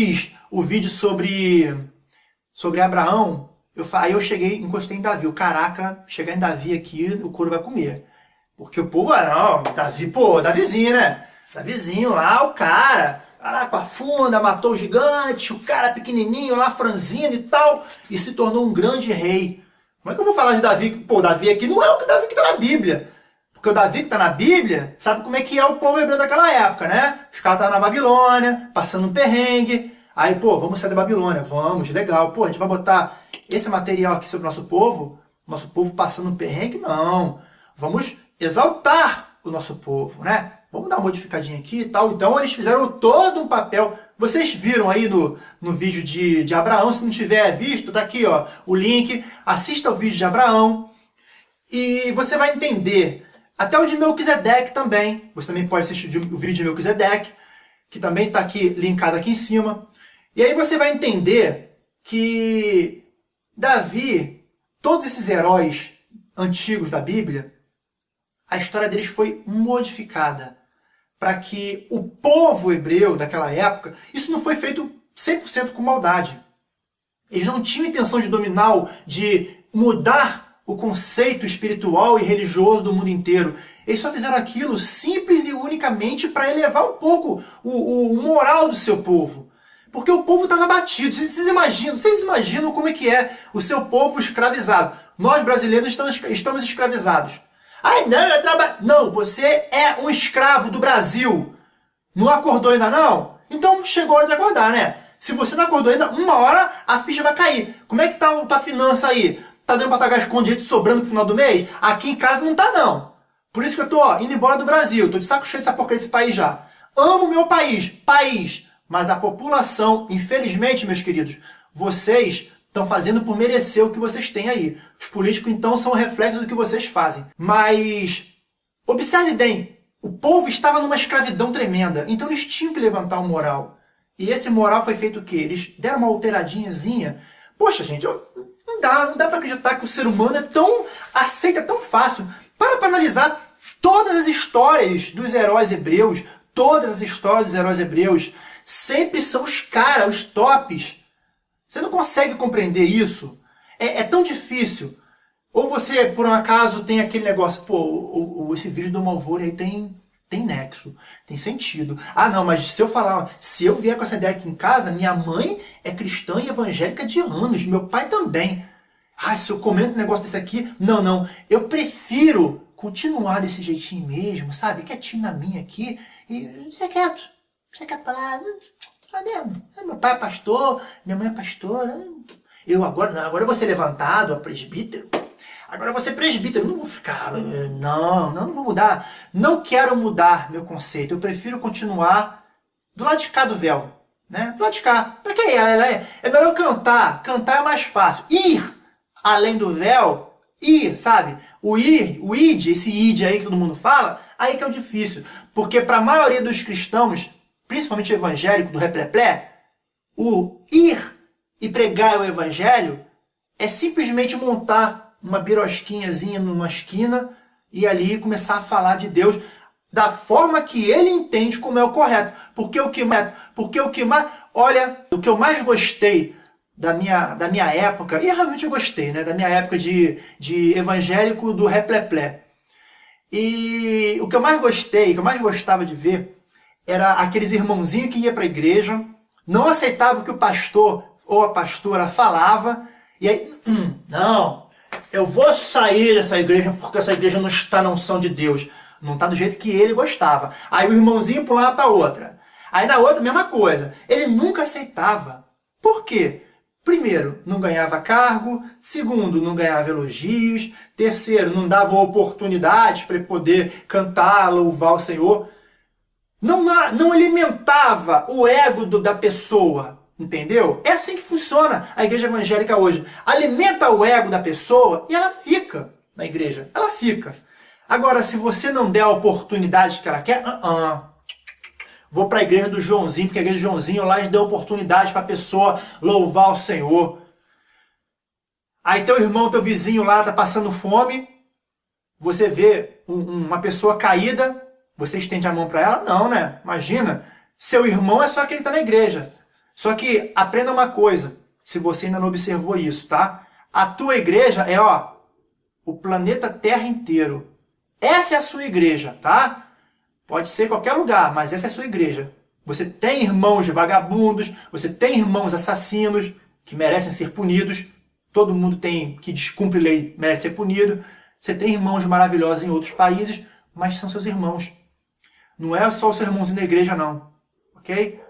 fiz o vídeo sobre, sobre Abraão, eu, aí eu cheguei, encostei em Davi. O caraca, chegar em Davi aqui, o couro vai comer. Porque o povo, ah, não, Davi, pô, Davizinho, né? Davizinho lá, o cara, lá com a funda, matou o gigante, o cara pequenininho lá, franzino e tal, e se tornou um grande rei. Como é que eu vou falar de Davi? Pô, Davi aqui não é o que Davi que está na Bíblia. Porque o Davi que está na Bíblia, sabe como é que é o povo hebreu daquela época, né? Os caras estavam na Babilônia, passando um perrengue. Aí, pô, vamos sair da Babilônia, vamos, legal. Pô, a gente vai botar esse material aqui sobre o nosso povo, nosso povo passando um perrengue? Não. Vamos exaltar o nosso povo, né? Vamos dar uma modificadinha aqui e tal. Então, eles fizeram todo um papel. Vocês viram aí no, no vídeo de, de Abraão, se não tiver visto, tá aqui ó, o link. Assista o vídeo de Abraão e você vai entender até o de Melquisedeque também. Você também pode assistir o vídeo de Melquisedeque, que também está aqui linkado aqui em cima. E aí você vai entender que Davi, todos esses heróis antigos da Bíblia, a história deles foi modificada para que o povo hebreu daquela época, isso não foi feito 100% com maldade. Eles não tinham intenção de dominar, de mudar o conceito espiritual e religioso do mundo inteiro. Eles só fizeram aquilo simples e unicamente para elevar um pouco o, o, moral do seu povo. Porque o povo estava batido. Vocês, imaginam, vocês imaginam como é que é o seu povo escravizado. Nós brasileiros estamos, estamos escravizados. Ai, não, eu trabalho... Não, você é um escravo do Brasil. Não acordou ainda não? Então chegou a hora de acordar, né? Se você não acordou ainda, uma hora a ficha vai cair. Como é que tá a tua finança aí? Tá dando para pagar escondido sobrando no final do mês? Aqui em casa não tá não. Por isso que eu tô ó, indo embora do Brasil. Tô de saco cheio dessa porcaria desse país já. Amo meu país, país. Mas a população, infelizmente, meus queridos, vocês estão fazendo por merecer o que vocês têm aí. Os políticos, então, são o reflexo do que vocês fazem. Mas, observe bem, o povo estava numa escravidão tremenda, então eles tinham que levantar o moral. E esse moral foi feito o quê? Eles deram uma alteradinhazinha. Poxa, gente, eu, não dá, não dá para acreditar que o ser humano é tão aceita tão fácil. Para para analisar todas as histórias dos heróis hebreus, todas as histórias dos heróis hebreus, sempre são os caras, os tops. Você não consegue compreender isso? É, é, tão difícil. Ou você, por um acaso, tem aquele negócio, pô, o, o, esse vídeo do Malvore aí tem, tem nexo, tem sentido. Ah, não, mas se eu falar, se eu vier com essa ideia aqui em casa, minha mãe é cristã e evangélica de anos, meu pai também. Ah, se eu comento um negócio desse aqui, não, não, eu prefiro continuar desse jeitinho mesmo, sabe? Quietinho na minha aqui e fica quieto, fica quieto pra lá, tá mesmo. Meu pai é pastor, minha mãe é pastora, eu agora, não, agora eu vou ser levantado a presbítero, agora eu vou ser presbítero, não vou ficar, não, não, não vou mudar, não quero mudar meu conceito, eu prefiro continuar do lado de cá do véu, né? Do lado de cá, pra que ela é, é melhor cantar, cantar é mais fácil, ir além do véu, ir, sabe? O ir, o id, esse id aí que todo mundo fala, aí que é o difícil, porque para a maioria dos cristãos, principalmente evangélico do repleplé, o ir e pregar o evangelho é simplesmente montar uma birosquinhazinha numa esquina e ali começar a falar de Deus da forma que ele entende como é o correto. Porque o que porque o que mais, olha, o que eu mais gostei da minha, da minha época, e realmente eu gostei, né, da minha época de, de evangélico do repleplé. E o que eu mais gostei, o que eu mais gostava de ver, era aqueles irmãozinhos que ia para a igreja, não aceitava o que o pastor ou a pastora falava, e aí, hum, não, eu vou sair dessa igreja porque essa igreja não está na unção de Deus. Não está do jeito que ele gostava. Aí o irmãozinho pulava para outra. Aí na outra, mesma coisa. Ele nunca aceitava. Por quê? Primeiro, não ganhava cargo. Segundo, não ganhava elogios. Terceiro, não dava oportunidades para poder cantar, louvar o Senhor. Não, não alimentava o ego do, da pessoa. Entendeu? É assim que funciona a igreja evangélica hoje. Alimenta o ego da pessoa e ela fica na igreja. Ela fica. Agora, se você não der a oportunidade que ela quer, uh -uh. Vou para a igreja do Joãozinho, porque a igreja do Joãozinho lá deu oportunidade para a pessoa louvar o Senhor. Aí teu irmão, teu vizinho lá está passando fome, você vê um, uma pessoa caída, você estende a mão para ela? Não, né? Imagina, seu irmão é só quem está na igreja. Só que aprenda uma coisa, se você ainda não observou isso, tá? A tua igreja é, ó, o planeta Terra inteiro. Essa é a sua igreja, tá? Pode ser qualquer lugar, mas essa é a sua igreja. Você tem irmãos vagabundos, você tem irmãos assassinos que merecem ser punidos. Todo mundo tem que descumpre lei merece ser punido. Você tem irmãos maravilhosos em outros países, mas são seus irmãos. Não é só os seus irmãos na igreja, não. Ok?